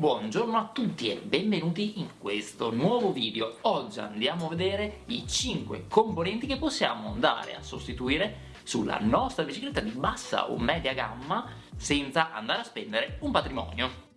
Buongiorno a tutti e benvenuti in questo nuovo video. Oggi andiamo a vedere i 5 componenti che possiamo andare a sostituire sulla nostra bicicletta di bassa o media gamma senza andare a spendere un patrimonio.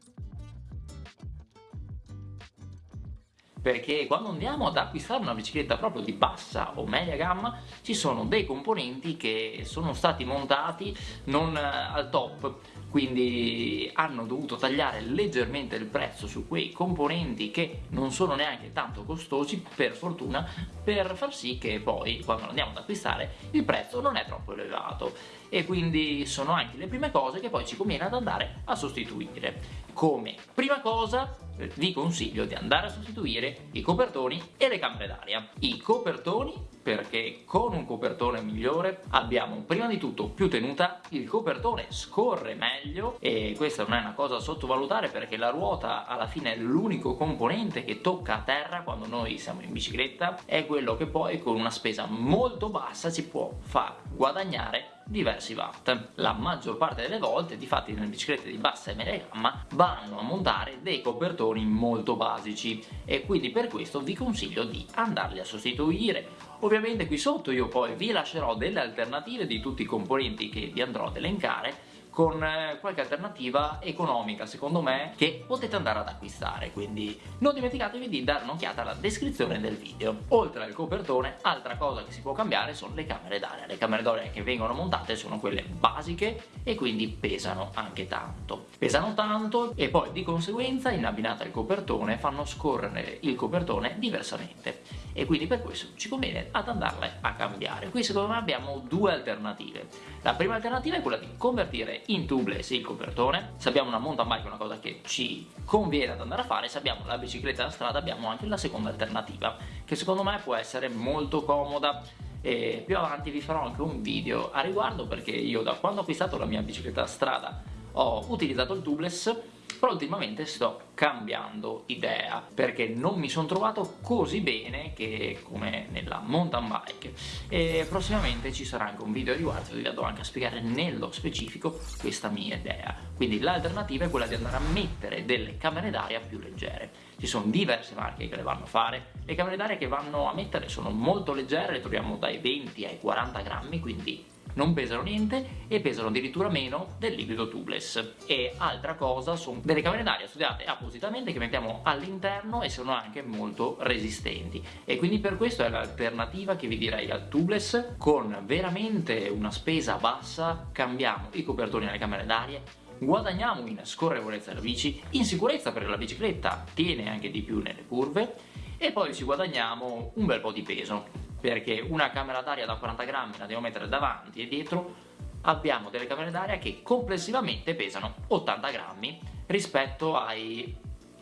perché quando andiamo ad acquistare una bicicletta proprio di bassa o media gamma ci sono dei componenti che sono stati montati non al top quindi hanno dovuto tagliare leggermente il prezzo su quei componenti che non sono neanche tanto costosi per fortuna per far sì che poi quando andiamo ad acquistare il prezzo non è troppo elevato e quindi sono anche le prime cose che poi ci conviene ad andare a sostituire come prima cosa vi consiglio di andare a sostituire i copertoni e le camere d'aria. I copertoni perché con un copertone migliore abbiamo prima di tutto più tenuta, il copertone scorre meglio e questa non è una cosa da sottovalutare perché la ruota alla fine è l'unico componente che tocca a terra quando noi siamo in bicicletta è quello che poi con una spesa molto bassa ci può far guadagnare diversi watt. La maggior parte delle volte, difatti nelle biciclette di bassa e media gamma, vanno a montare dei copertoni molto basici e quindi per questo vi consiglio di andarli a sostituire. Ovviamente qui sotto io poi vi lascerò delle alternative di tutti i componenti che vi andrò ad elencare con eh, qualche alternativa economica secondo me che potete andare ad acquistare. Quindi non dimenticatevi di dare un'occhiata alla descrizione del video. Oltre al copertone altra cosa che si può cambiare sono le camere d'aria. Le camere d'aria che vengono montate sono quelle basiche e quindi pesano anche tanto. Pesano tanto e poi di conseguenza in abbinata al copertone fanno scorrere il copertone diversamente e quindi per questo ci conviene ad andarle a cambiare. Qui secondo me abbiamo due alternative. La prima alternativa è quella di convertire in tubeless il copertone. Se abbiamo una mountain bike è una cosa che ci conviene ad andare a fare. Se abbiamo la bicicletta da strada abbiamo anche la seconda alternativa che secondo me può essere molto comoda. E più avanti vi farò anche un video a riguardo perché io da quando ho acquistato la mia bicicletta da strada ho utilizzato il tubeless però ultimamente sto cambiando idea perché non mi sono trovato così bene che come nella mountain bike. E prossimamente ci sarà anche un video riguardo vi andrò anche a spiegare nello specifico questa mia idea. Quindi l'alternativa è quella di andare a mettere delle camere d'aria più leggere. Ci sono diverse marche che le vanno a fare. Le camere d'aria che vanno a mettere sono molto leggere le troviamo dai 20 ai 40 grammi quindi non pesano niente e pesano addirittura meno del liquido tubeless. E altra cosa sono delle camere d'aria studiate appositamente che mettiamo all'interno e sono anche molto resistenti. E quindi per questo è l'alternativa che vi direi al tubeless. Con veramente una spesa bassa cambiamo i copertoni alle camere d'aria guadagniamo in scorrevolezza della bici, in sicurezza perché la bicicletta tiene anche di più nelle curve e poi ci guadagniamo un bel po' di peso perché una camera d'aria da 40 grammi la devo mettere davanti e dietro abbiamo delle camere d'aria che complessivamente pesano 80 grammi rispetto ai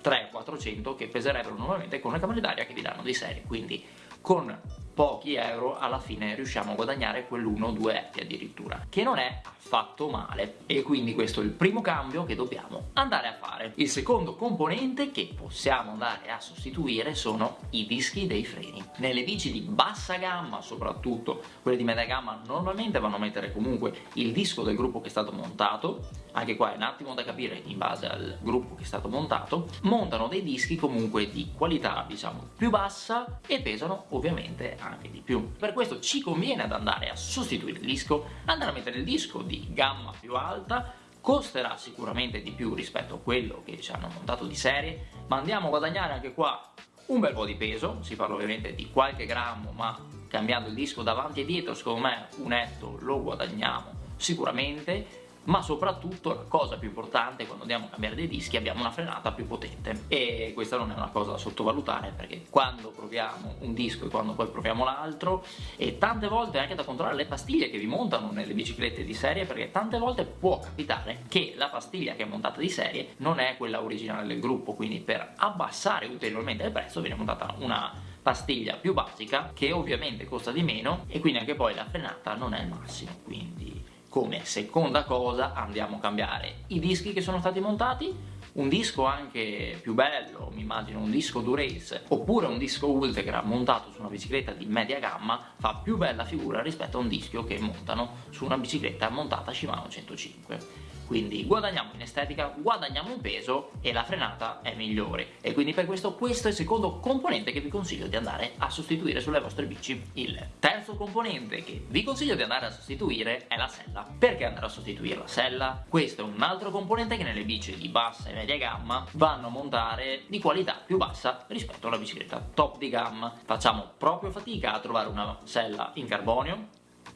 300-400 che peserebbero normalmente con le camere d'aria che vi danno di serie. Quindi con pochi euro alla fine riusciamo a guadagnare quell'1 o 2 etti addirittura che non è affatto male. E quindi questo è il primo cambio che dobbiamo andare a fare. Il secondo componente che possiamo andare a sostituire sono i dischi dei freni. Nelle bici di bassa gamma soprattutto quelle di media gamma normalmente vanno a mettere comunque il disco del gruppo che è stato montato anche qua è un attimo da capire in base al gruppo che è stato montato montano dei dischi comunque di qualità diciamo più bassa e pesano ovviamente anche di più. Per questo ci conviene ad andare a sostituire il disco. Andare a mettere il disco di gamma più alta costerà sicuramente di più rispetto a quello che ci hanno montato di serie ma andiamo a guadagnare anche qua un bel po' di peso, si parla ovviamente di qualche grammo ma cambiando il disco davanti e dietro secondo me un etto lo guadagniamo sicuramente ma soprattutto la cosa più importante quando andiamo a cambiare dei dischi abbiamo una frenata più potente. E questa non è una cosa da sottovalutare perché quando proviamo un disco e quando poi proviamo l'altro e tante volte anche da controllare le pastiglie che vi montano nelle biciclette di serie perché tante volte può capitare che la pastiglia che è montata di serie non è quella originale del gruppo. Quindi per abbassare ulteriormente il prezzo viene montata una pastiglia più basica che ovviamente costa di meno e quindi anche poi la frenata non è il massimo. Quindi come seconda cosa andiamo a cambiare. I dischi che sono stati montati un disco anche più bello, mi immagino un disco Durace oppure un disco Ultegra montato su una bicicletta di media gamma fa più bella figura rispetto a un disco che montano su una bicicletta montata Shimano 105 quindi guadagniamo in estetica, guadagniamo in peso e la frenata è migliore e quindi per questo questo è il secondo componente che vi consiglio di andare a sostituire sulle vostre bici. Il terzo componente che vi consiglio di andare a sostituire è la sella. Perché andare a sostituire la sella? Questo è un altro componente che nelle bici di bassa e media gamma vanno a montare di qualità più bassa rispetto alla bicicletta top di gamma. Facciamo proprio fatica a trovare una sella in carbonio,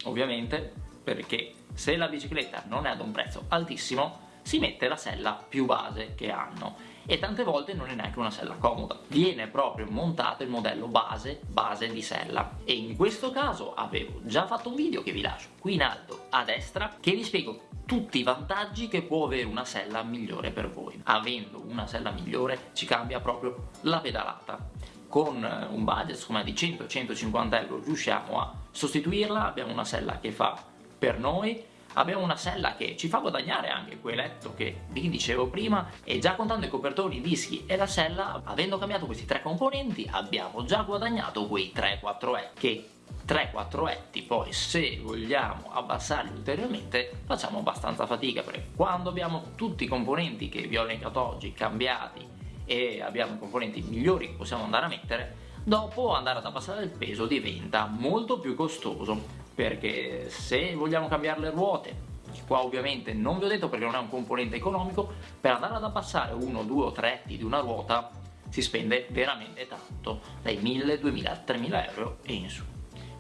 ovviamente, perché se la bicicletta non è ad un prezzo altissimo si mette la sella più base che hanno. E tante volte non è neanche una sella comoda. Viene proprio montato il modello base base di sella. E in questo caso avevo già fatto un video che vi lascio qui in alto a destra che vi spiego tutti i vantaggi che può avere una sella migliore per voi. Avendo una sella migliore ci cambia proprio la pedalata. Con un budget di 100-150 euro riusciamo a sostituirla. Abbiamo una sella che fa per noi abbiamo una sella che ci fa guadagnare anche quel letto che vi dicevo prima e già contando i copertoni, i dischi e la sella avendo cambiato questi tre componenti abbiamo già guadagnato quei 3-4 etti che 3-4 etti poi se vogliamo abbassarli ulteriormente facciamo abbastanza fatica perché quando abbiamo tutti i componenti che vi ho elencato oggi cambiati e abbiamo componenti migliori che possiamo andare a mettere dopo andare ad abbassare il peso diventa molto più costoso perché se vogliamo cambiare le ruote qua ovviamente non vi ho detto perché non è un componente economico per andare ad abbassare uno, due o tre etti di una ruota si spende veramente tanto dai 1000, 2000, 3000 euro e in su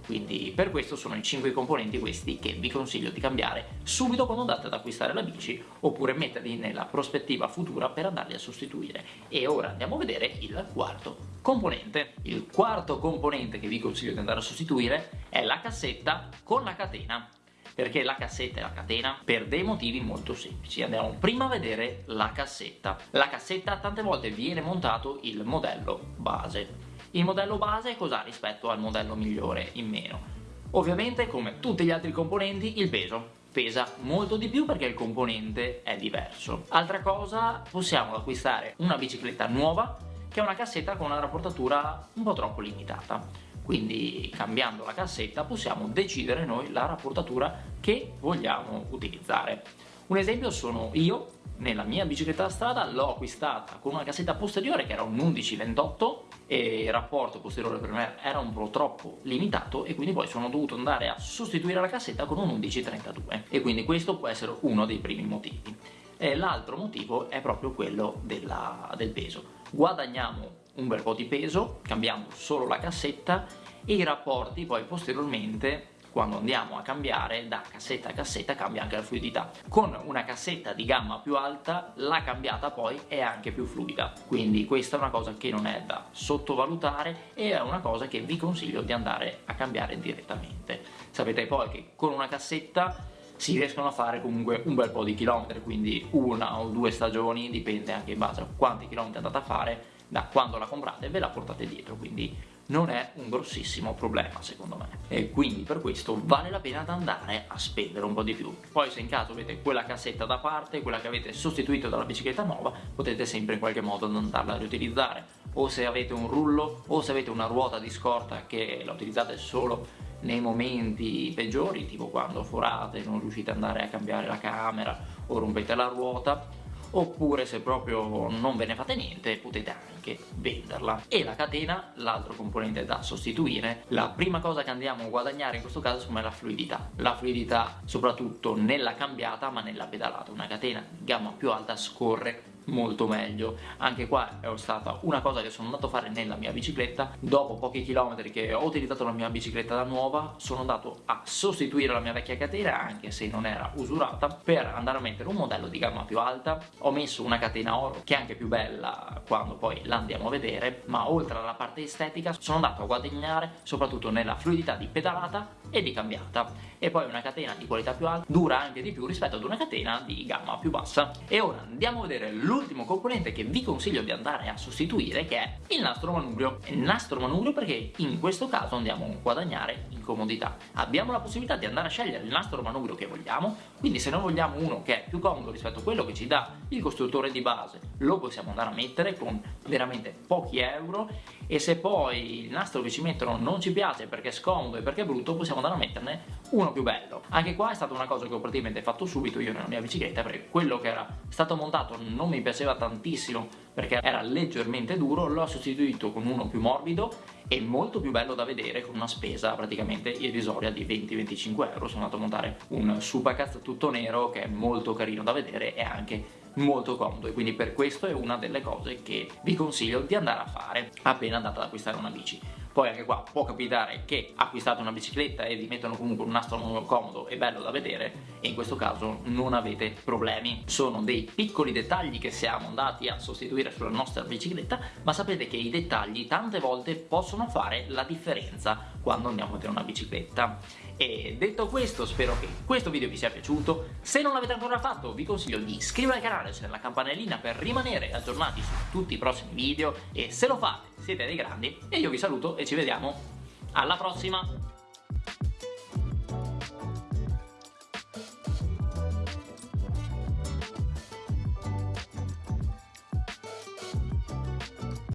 quindi per questo sono i 5 componenti questi che vi consiglio di cambiare subito quando andate ad acquistare la bici oppure metterli nella prospettiva futura per andarli a sostituire. E ora andiamo a vedere il quarto componente. Il quarto componente che vi consiglio di andare a sostituire è la cassetta con la catena. Perché la cassetta e la catena? Per dei motivi molto semplici. Andiamo prima a vedere la cassetta. La cassetta tante volte viene montato il modello base il modello base cos'ha rispetto al modello migliore in meno? Ovviamente come tutti gli altri componenti il peso pesa molto di più perché il componente è diverso. Altra cosa, possiamo acquistare una bicicletta nuova che ha una cassetta con una rapportatura un po' troppo limitata. Quindi cambiando la cassetta possiamo decidere noi la rapportatura che vogliamo utilizzare. Un esempio sono io nella mia bicicletta da strada l'ho acquistata con una cassetta posteriore che era un 11-28 e il rapporto posteriore per me era un po' troppo limitato e quindi poi sono dovuto andare a sostituire la cassetta con un 11-32 e quindi questo può essere uno dei primi motivi. L'altro motivo è proprio quello della, del peso. Guadagniamo un bel po' di peso, cambiamo solo la cassetta e i rapporti poi posteriormente quando andiamo a cambiare da cassetta a cassetta cambia anche la fluidità. Con una cassetta di gamma più alta la cambiata poi è anche più fluida. Quindi questa è una cosa che non è da sottovalutare e è una cosa che vi consiglio di andare a cambiare direttamente. Sapete poi che con una cassetta si riescono a fare comunque un bel po' di chilometri quindi una o due stagioni dipende anche in base a quanti chilometri andate a fare da quando la comprate ve la portate dietro quindi non è un grossissimo problema secondo me. E quindi per questo vale la pena andare a spendere un po' di più. Poi se in caso avete quella cassetta da parte quella che avete sostituito dalla bicicletta nuova potete sempre in qualche modo andarla a riutilizzare. O se avete un rullo o se avete una ruota di scorta che la utilizzate solo nei momenti peggiori tipo quando forate non riuscite ad andare a cambiare la camera o rompete la ruota oppure se proprio non ve ne fate niente potete anche venderla. E la catena l'altro componente da sostituire la prima cosa che andiamo a guadagnare in questo caso è la fluidità. La fluidità soprattutto nella cambiata ma nella pedalata. Una catena di gamma più alta scorre molto meglio. Anche qua è stata una cosa che sono andato a fare nella mia bicicletta. Dopo pochi chilometri che ho utilizzato la mia bicicletta da nuova sono andato a sostituire la mia vecchia catena anche se non era usurata per andare a mettere un modello di gamma più alta. Ho messo una catena oro che è anche più bella quando poi la andiamo a vedere ma oltre alla parte estetica sono andato a guadagnare soprattutto nella fluidità di pedalata e di cambiata. E poi una catena di qualità più alta dura anche di più rispetto ad una catena di gamma più bassa. E ora andiamo a vedere l'ultimo componente che vi consiglio di andare a sostituire che è il nastro manubrio il nastro manubrio perché in questo caso andiamo a guadagnare comodità. Abbiamo la possibilità di andare a scegliere il nastro manubrio che vogliamo, quindi se noi vogliamo uno che è più comodo rispetto a quello che ci dà il costruttore di base, lo possiamo andare a mettere con veramente pochi euro e se poi il nastro che ci mettono non ci piace perché è scomodo e perché è brutto, possiamo andare a metterne uno più bello. Anche qua è stata una cosa che ho praticamente fatto subito io nella mia bicicletta perché quello che era stato montato non mi piaceva tantissimo perché era leggermente duro, l'ho sostituito con uno più morbido e molto più bello da vedere con una spesa praticamente irrisoria di 20-25 euro. Sono andato a montare un Supacaz tutto nero che è molto carino da vedere e anche molto comodo. E quindi per questo è una delle cose che vi consiglio di andare a fare appena andate ad acquistare una bici poi anche qua può capitare che acquistate una bicicletta e vi mettono comunque un nastro comodo e bello da vedere e in questo caso non avete problemi. Sono dei piccoli dettagli che siamo andati a sostituire sulla nostra bicicletta ma sapete che i dettagli tante volte possono fare la differenza quando andiamo a vedere una bicicletta. E detto questo spero che questo video vi sia piaciuto, se non l'avete ancora fatto vi consiglio di iscrivervi al canale, c'è la campanellina per rimanere aggiornati su tutti i prossimi video. E se lo fate siete dei grandi. E io vi saluto e ci vediamo. Alla prossima!